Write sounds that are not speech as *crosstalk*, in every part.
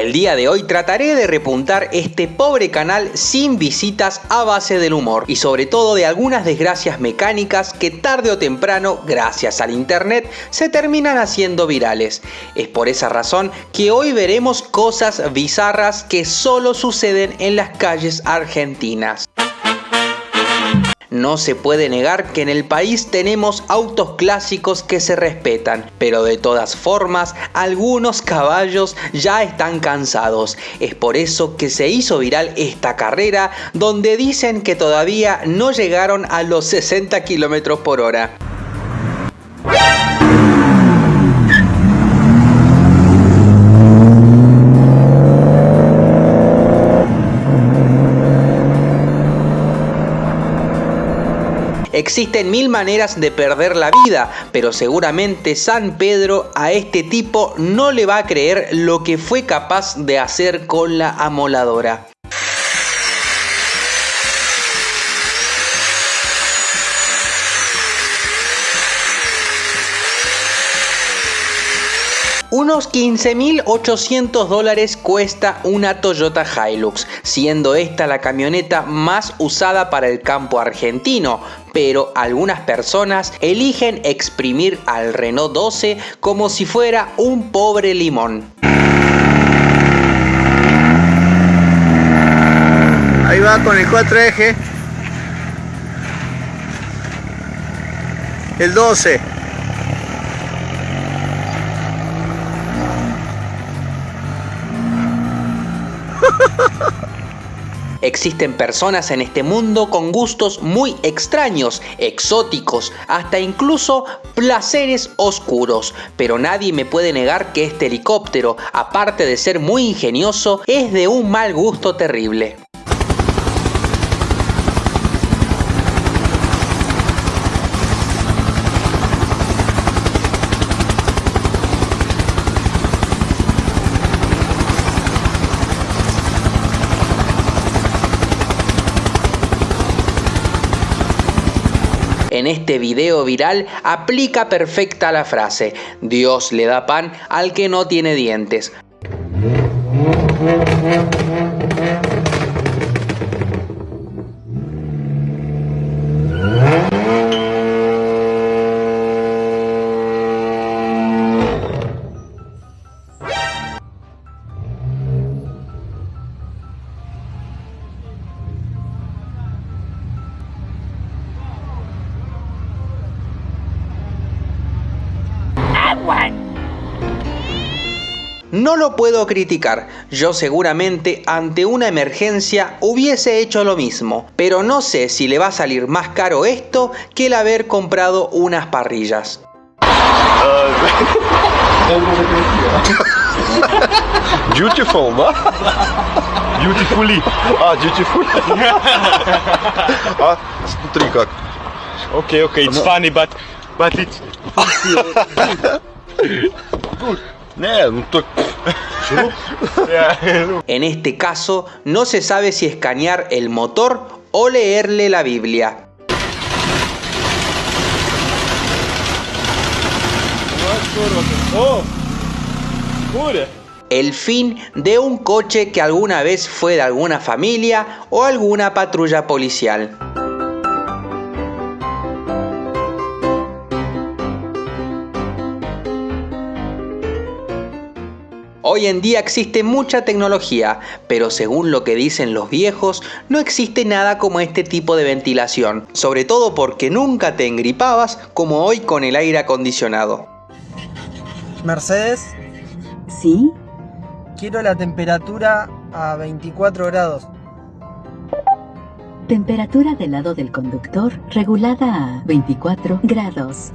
El día de hoy trataré de repuntar este pobre canal sin visitas a base del humor y sobre todo de algunas desgracias mecánicas que tarde o temprano, gracias al internet, se terminan haciendo virales. Es por esa razón que hoy veremos cosas bizarras que solo suceden en las calles argentinas. No se puede negar que en el país tenemos autos clásicos que se respetan, pero de todas formas algunos caballos ya están cansados. Es por eso que se hizo viral esta carrera donde dicen que todavía no llegaron a los 60 km por hora. Existen mil maneras de perder la vida, pero seguramente San Pedro a este tipo no le va a creer lo que fue capaz de hacer con la amoladora. Unos 15.800 dólares cuesta una Toyota Hilux, siendo esta la camioneta más usada para el campo argentino, pero algunas personas eligen exprimir al Renault 12 como si fuera un pobre limón. Ahí va con el 4 eje. El 12. Existen personas en este mundo con gustos muy extraños, exóticos, hasta incluso placeres oscuros, pero nadie me puede negar que este helicóptero, aparte de ser muy ingenioso, es de un mal gusto terrible. En este video viral aplica perfecta la frase, Dios le da pan al que no tiene dientes. No lo puedo criticar, yo seguramente ante una emergencia hubiese hecho lo mismo, pero no sé si le va a salir más caro esto que el haber comprado unas parrillas. *laughs* Beautiful, ¿no? Beautifully. Ah, beautiful. *laughs* ah, смотри как. Okay, okay, it's funny, but *laughs* En este caso, no se sabe si escanear el motor o leerle la Biblia. El fin de un coche que alguna vez fue de alguna familia o alguna patrulla policial. Hoy en día existe mucha tecnología, pero según lo que dicen los viejos, no existe nada como este tipo de ventilación, sobre todo porque nunca te engripabas como hoy con el aire acondicionado. Mercedes. ¿Sí? Quiero la temperatura a 24 grados. Temperatura del lado del conductor regulada a 24 grados.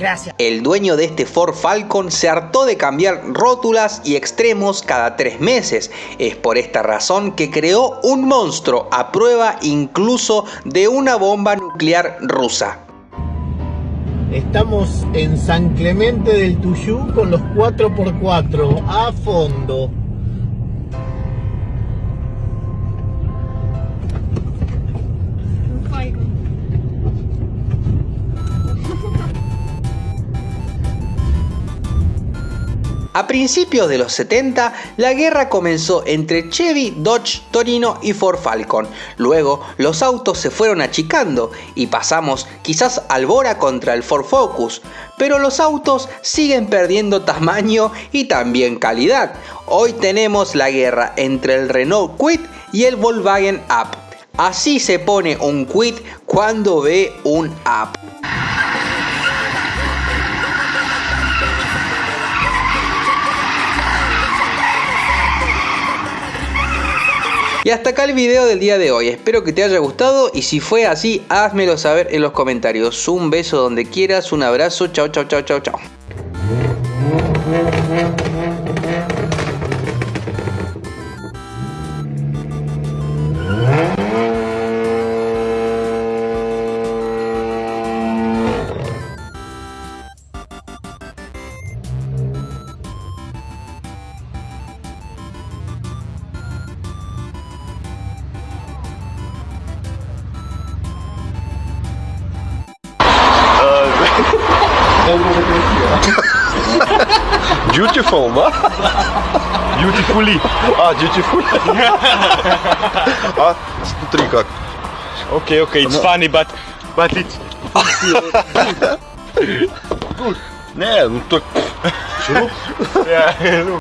Gracias. El dueño de este Ford Falcon se hartó de cambiar rótulas y extremos cada tres meses. Es por esta razón que creó un monstruo a prueba incluso de una bomba nuclear rusa. Estamos en San Clemente del Tuyú con los 4x4 a fondo. A principios de los 70, la guerra comenzó entre Chevy, Dodge, Torino y Ford Falcon. Luego, los autos se fueron achicando y pasamos quizás al Bora contra el Ford Focus, pero los autos siguen perdiendo tamaño y también calidad. Hoy tenemos la guerra entre el Renault Kwid y el Volkswagen Up. Así se pone un Kwid cuando ve un Up. Y hasta acá el video del día de hoy, espero que te haya gustado y si fue así, házmelo saber en los comentarios. Un beso donde quieras, un abrazo, chao chao chao chao chao. Beautiful ma? Beautifully. А, beautiful. А, смотри как. Okay, okay, it's funny, but but it's *laughs* Не, ну так. Шуруп. yeah.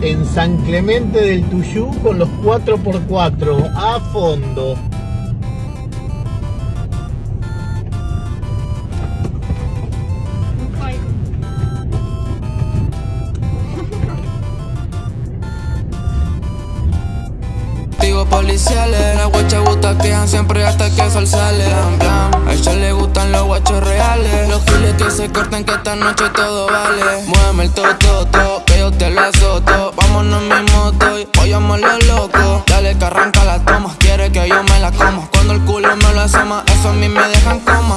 En San Clemente del Tuyú con los 4x4 a fondo. siempre hasta que el sol sale. En plan, a ella le gustan los guachos reales. Los giles que se cortan que esta noche todo vale. Muéveme el toto, to, que yo te lo azoto. Vámonos en mi moto y hoy lo loco. Dale que arranca la toma, quiere que yo me la coma. Cuando el culo me lo asoma, eso a mí me dejan coma.